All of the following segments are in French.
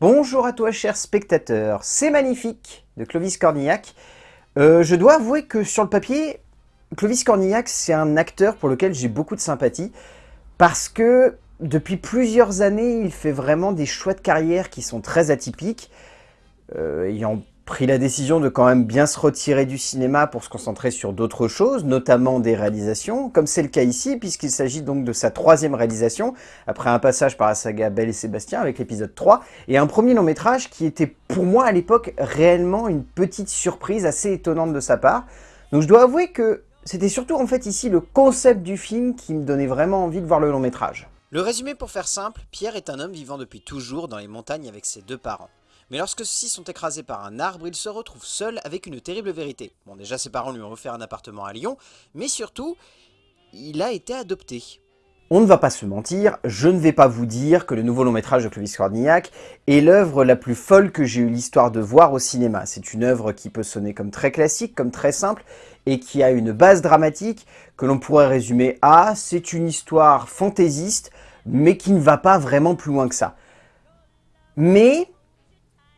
Bonjour à toi chers spectateurs, c'est magnifique de Clovis Cornillac. Euh, je dois avouer que sur le papier, Clovis Cornillac c'est un acteur pour lequel j'ai beaucoup de sympathie parce que depuis plusieurs années il fait vraiment des choix de carrière qui sont très atypiques. Euh, ayant pris la décision de quand même bien se retirer du cinéma pour se concentrer sur d'autres choses, notamment des réalisations, comme c'est le cas ici, puisqu'il s'agit donc de sa troisième réalisation, après un passage par la saga Belle et Sébastien avec l'épisode 3, et un premier long métrage qui était pour moi à l'époque réellement une petite surprise assez étonnante de sa part. Donc je dois avouer que c'était surtout en fait ici le concept du film qui me donnait vraiment envie de voir le long métrage. Le résumé pour faire simple, Pierre est un homme vivant depuis toujours dans les montagnes avec ses deux parents. Mais lorsque ceux-ci sont écrasés par un arbre, il se retrouve seul avec une terrible vérité. Bon, déjà ses parents lui ont offert un appartement à Lyon, mais surtout, il a été adopté. On ne va pas se mentir, je ne vais pas vous dire que le nouveau long métrage de Clovis Cornillac est l'œuvre la plus folle que j'ai eu l'histoire de voir au cinéma. C'est une œuvre qui peut sonner comme très classique, comme très simple, et qui a une base dramatique que l'on pourrait résumer à « c'est une histoire fantaisiste, mais qui ne va pas vraiment plus loin que ça ». Mais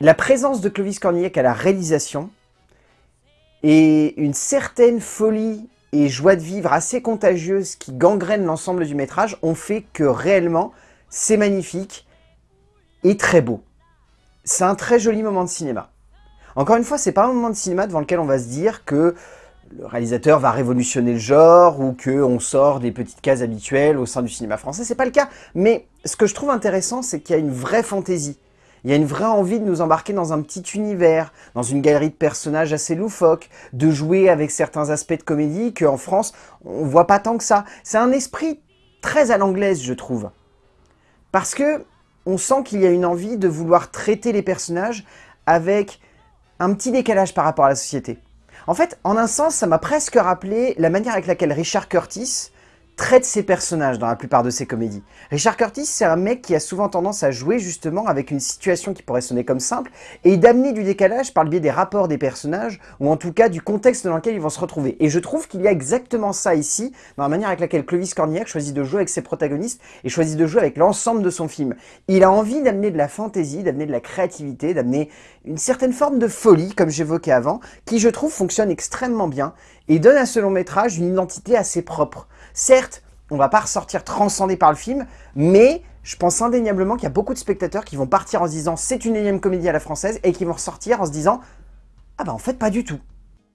la présence de Clovis Cornillac à la réalisation et une certaine folie et joie de vivre assez contagieuse qui gangrène l'ensemble du métrage ont fait que réellement c'est magnifique et très beau. C'est un très joli moment de cinéma. Encore une fois, c'est pas un moment de cinéma devant lequel on va se dire que le réalisateur va révolutionner le genre ou qu'on sort des petites cases habituelles au sein du cinéma français. C'est pas le cas, mais ce que je trouve intéressant, c'est qu'il y a une vraie fantaisie. Il y a une vraie envie de nous embarquer dans un petit univers, dans une galerie de personnages assez loufoques, de jouer avec certains aspects de comédie qu'en France, on voit pas tant que ça. C'est un esprit très à l'anglaise, je trouve. Parce que on sent qu'il y a une envie de vouloir traiter les personnages avec un petit décalage par rapport à la société. En fait, en un sens, ça m'a presque rappelé la manière avec laquelle Richard Curtis traite ses personnages dans la plupart de ses comédies. Richard Curtis, c'est un mec qui a souvent tendance à jouer justement avec une situation qui pourrait sonner comme simple et d'amener du décalage par le biais des rapports des personnages ou en tout cas du contexte dans lequel ils vont se retrouver. Et je trouve qu'il y a exactement ça ici dans la manière avec laquelle Clovis Cornillac choisit de jouer avec ses protagonistes et choisit de jouer avec l'ensemble de son film. Il a envie d'amener de la fantaisie, d'amener de la créativité, d'amener une certaine forme de folie, comme j'évoquais avant, qui je trouve fonctionne extrêmement bien et donne à ce long métrage une identité assez propre. Certes, on va pas ressortir transcendé par le film, mais je pense indéniablement qu'il y a beaucoup de spectateurs qui vont partir en se disant c'est une énième comédie à la française et qui vont ressortir en se disant ah bah en fait pas du tout.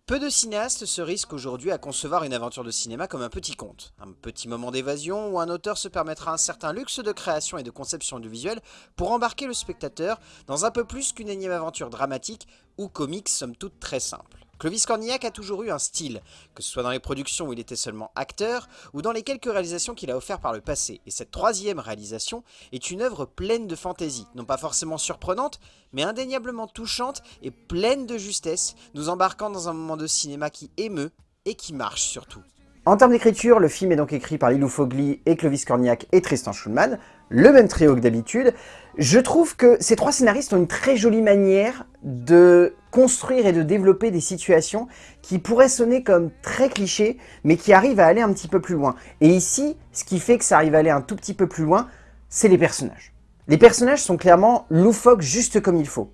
Peu de cinéastes se risquent aujourd'hui à concevoir une aventure de cinéma comme un petit conte, un petit moment d'évasion où un auteur se permettra un certain luxe de création et de conception du visuel pour embarquer le spectateur dans un peu plus qu'une énième aventure dramatique ou comique somme toute très simple. Clovis Cornillac a toujours eu un style, que ce soit dans les productions où il était seulement acteur, ou dans les quelques réalisations qu'il a offertes par le passé. Et cette troisième réalisation est une œuvre pleine de fantaisie, non pas forcément surprenante, mais indéniablement touchante et pleine de justesse, nous embarquant dans un moment de cinéma qui émeut et qui marche surtout. En termes d'écriture, le film est donc écrit par Lilou Fogli et Clovis Cornillac et Tristan Schulman, le même trio que d'habitude. Je trouve que ces trois scénaristes ont une très jolie manière de construire et de développer des situations qui pourraient sonner comme très clichés, mais qui arrivent à aller un petit peu plus loin. Et ici, ce qui fait que ça arrive à aller un tout petit peu plus loin, c'est les personnages. Les personnages sont clairement loufoques juste comme il faut.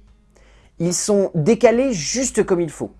Ils sont décalés juste comme il faut.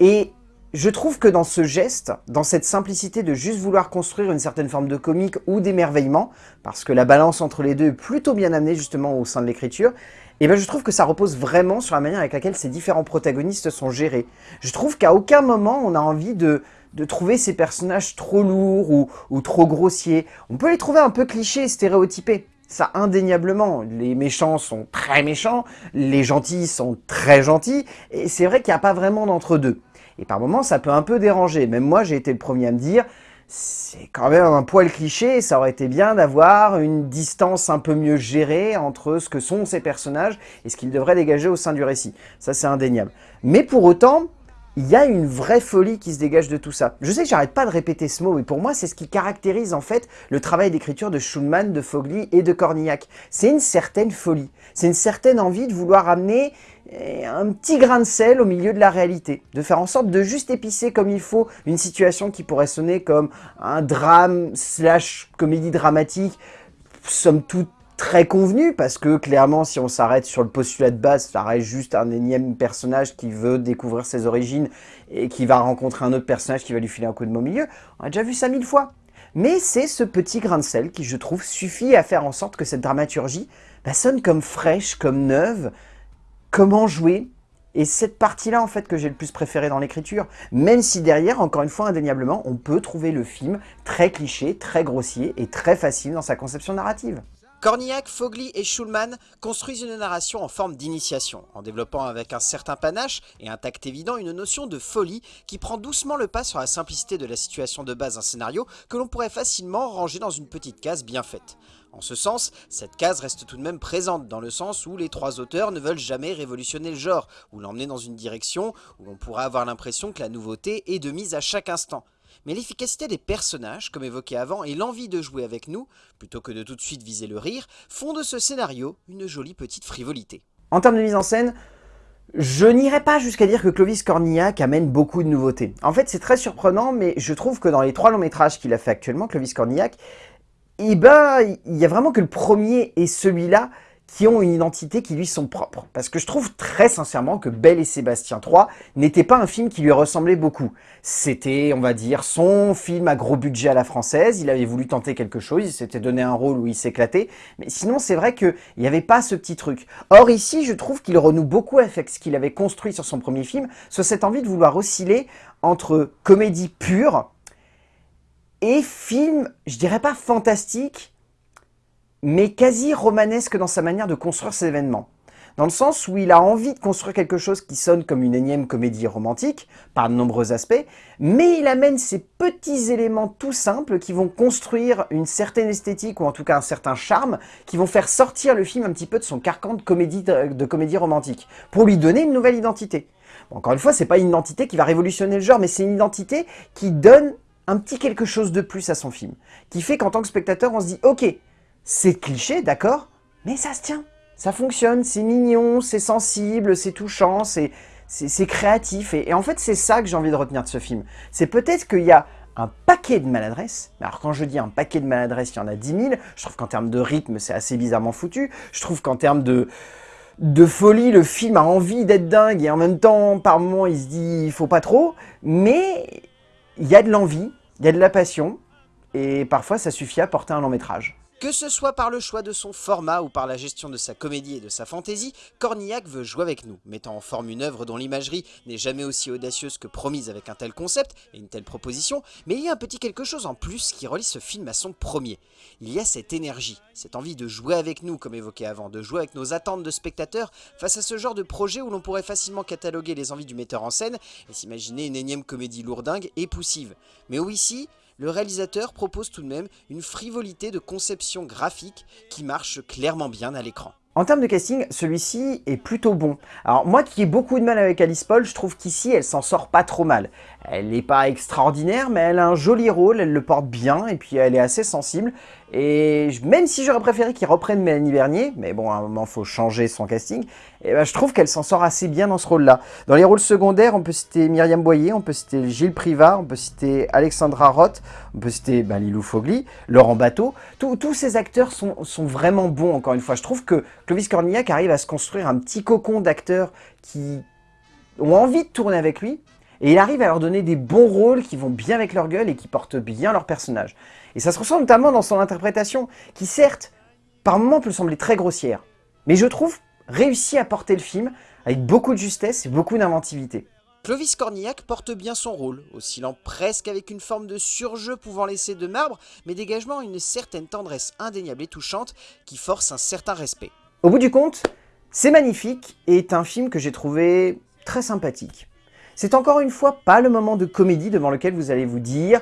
Et je trouve que dans ce geste, dans cette simplicité de juste vouloir construire une certaine forme de comique ou d'émerveillement, parce que la balance entre les deux est plutôt bien amenée justement au sein de l'écriture, et eh ben je trouve que ça repose vraiment sur la manière avec laquelle ces différents protagonistes sont gérés. Je trouve qu'à aucun moment on a envie de, de trouver ces personnages trop lourds ou, ou trop grossiers. On peut les trouver un peu clichés, stéréotypés. Ça, indéniablement, les méchants sont très méchants, les gentils sont très gentils, et c'est vrai qu'il n'y a pas vraiment d'entre-deux. Et par moments, ça peut un peu déranger. Même moi, j'ai été le premier à me dire, c'est quand même un poil cliché, ça aurait été bien d'avoir une distance un peu mieux gérée entre ce que sont ces personnages et ce qu'ils devraient dégager au sein du récit. Ça, c'est indéniable. Mais pour autant, il y a une vraie folie qui se dégage de tout ça. Je sais que j'arrête pas de répéter ce mot, mais pour moi, c'est ce qui caractérise en fait le travail d'écriture de Schulman, de Fogli et de Cornillac. C'est une certaine folie. C'est une certaine envie de vouloir amener eh, un petit grain de sel au milieu de la réalité. De faire en sorte de juste épicer comme il faut une situation qui pourrait sonner comme un drame slash comédie dramatique, somme toute très convenu, parce que clairement, si on s'arrête sur le postulat de base, ça reste juste un énième personnage qui veut découvrir ses origines et qui va rencontrer un autre personnage qui va lui filer un coup de mot milieu. On a déjà vu ça mille fois. Mais c'est ce petit grain de sel qui, je trouve, suffit à faire en sorte que cette dramaturgie bah, sonne comme fraîche, comme neuve, comment jouer? Et cette partie-là, en fait, que j'ai le plus préféré dans l'écriture. Même si derrière, encore une fois, indéniablement, on peut trouver le film très cliché, très grossier et très facile dans sa conception narrative. Cornillac, Fogli et Schulman construisent une narration en forme d'initiation, en développant avec un certain panache et un tact évident une notion de folie qui prend doucement le pas sur la simplicité de la situation de base d'un scénario que l'on pourrait facilement ranger dans une petite case bien faite. En ce sens, cette case reste tout de même présente, dans le sens où les trois auteurs ne veulent jamais révolutionner le genre, ou l'emmener dans une direction où l'on pourrait avoir l'impression que la nouveauté est de mise à chaque instant mais l'efficacité des personnages, comme évoqué avant, et l'envie de jouer avec nous, plutôt que de tout de suite viser le rire, font de ce scénario une jolie petite frivolité. En termes de mise en scène, je n'irai pas jusqu'à dire que Clovis Cornillac amène beaucoup de nouveautés. En fait, c'est très surprenant, mais je trouve que dans les trois longs métrages qu'il a fait actuellement, Clovis Cornillac, eh ben, il y a vraiment que le premier et celui-là qui ont une identité qui lui sont propres. Parce que je trouve très sincèrement que Belle et Sébastien 3 n'était pas un film qui lui ressemblait beaucoup. C'était, on va dire, son film à gros budget à la française, il avait voulu tenter quelque chose, il s'était donné un rôle où il s'éclatait, mais sinon c'est vrai qu'il n'y avait pas ce petit truc. Or ici, je trouve qu'il renoue beaucoup avec ce qu'il avait construit sur son premier film, sur cette envie de vouloir osciller entre comédie pure et film, je dirais pas fantastique, mais quasi romanesque dans sa manière de construire ses événements. Dans le sens où il a envie de construire quelque chose qui sonne comme une énième comédie romantique, par de nombreux aspects, mais il amène ces petits éléments tout simples qui vont construire une certaine esthétique, ou en tout cas un certain charme, qui vont faire sortir le film un petit peu de son carcan de comédie, romantique, pour lui donner une nouvelle identité. encore une fois, c'est pas une identité qui va révolutionner le genre, mais c'est une identité qui donne un petit quelque chose de plus à son film, qui fait qu'en tant que spectateur, on se dit « Ok, c'est cliché, d'accord, mais ça se tient. Ça fonctionne, c'est mignon, c'est sensible, c'est touchant, c'est créatif. Et, en fait, c'est ça que j'ai envie de retenir de ce film. C'est peut-être qu'il y a un paquet de maladresses. Alors quand je dis un paquet de maladresses, il y en a 10 000. Je trouve qu'en termes de rythme, c'est assez bizarrement foutu. Je trouve qu'en termes de, de folie, le film a envie d'être dingue et en même temps, par moments, il se dit il faut pas trop. Mais il y a de l'envie, il y a de la passion et parfois ça suffit à porter un long métrage. Que ce soit par le choix de son format ou par la gestion de sa comédie et de sa fantaisie, Cornillac veut jouer avec nous, mettant en forme une œuvre dont l'imagerie n'est jamais aussi audacieuse que promise avec un tel concept et une telle proposition, mais il y a un petit quelque chose en plus qui relie ce film à son premier. Il y a cette énergie, cette envie de jouer avec nous, comme évoqué avant, de jouer avec nos attentes de spectateurs face à ce genre de projet où l'on pourrait facilement cataloguer les envies du metteur en scène et s'imaginer une énième comédie lourdingue et poussive. Mais où ici, le réalisateur propose tout de même une frivolité de conception graphique qui marche clairement bien à l'écran. En termes de casting, celui-ci est plutôt bon. Alors moi qui ai beaucoup de mal avec Alice Paul, je trouve qu'ici elle s'en sort pas trop mal. Elle n'est pas extraordinaire, mais elle a un joli rôle, elle le porte bien, et puis elle est assez sensible. Et même si j'aurais préféré qu'il reprenne Mélanie Bernier, mais bon, à un moment, il faut changer son casting, et eh ben, je trouve qu'elle s'en sort assez bien dans ce rôle-là. Dans les rôles secondaires, on peut citer Myriam Boyer, on peut citer Gilles Privat, on peut citer Alexandra Roth, on peut citer bah, Lilou Fogli, Laurent Bateau. Tous ces acteurs sont, sont vraiment bons, encore une fois. Je trouve que Clovis Cornillac arrive à se construire un petit cocon d'acteurs qui ont envie de tourner avec lui, et il arrive à leur donner des bons rôles qui vont bien avec leur gueule et qui portent bien leur personnage. Et ça se ressent notamment dans son interprétation, qui certes, par moments peut sembler très grossière, mais je trouve réussit à porter le film avec beaucoup de justesse et beaucoup d'inventivité. Clovis Cornillac porte bien son rôle, oscillant presque avec une forme de surjeu pouvant laisser de marbre, mais dégageant une certaine tendresse indéniable et touchante qui force un certain respect. Au bout du compte, C'est magnifique et est un film que j'ai trouvé très sympathique. C'est encore une fois pas le moment de comédie devant lequel vous allez vous dire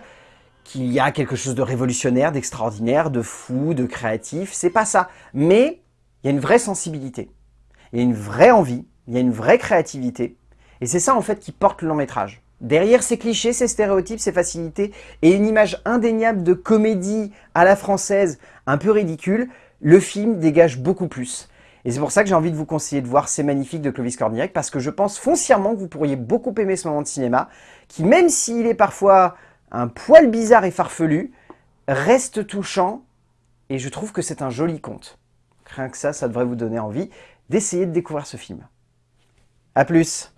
qu'il y a quelque chose de révolutionnaire, d'extraordinaire, de fou, de créatif, c'est pas ça. Mais il y a une vraie sensibilité, il y a une vraie envie, il y a une vraie créativité, et c'est ça en fait qui porte le long métrage. Derrière ces clichés, ces stéréotypes, ces facilités, et une image indéniable de comédie à la française un peu ridicule, le film dégage beaucoup plus. Et c'est pour ça que j'ai envie de vous conseiller de voir C'est magnifique de Clovis Cornillac, parce que je pense foncièrement que vous pourriez beaucoup aimer ce moment de cinéma, qui même s'il est parfois un poil bizarre et farfelu, reste touchant, et je trouve que c'est un joli conte. Rien que ça, ça devrait vous donner envie d'essayer de découvrir ce film. A plus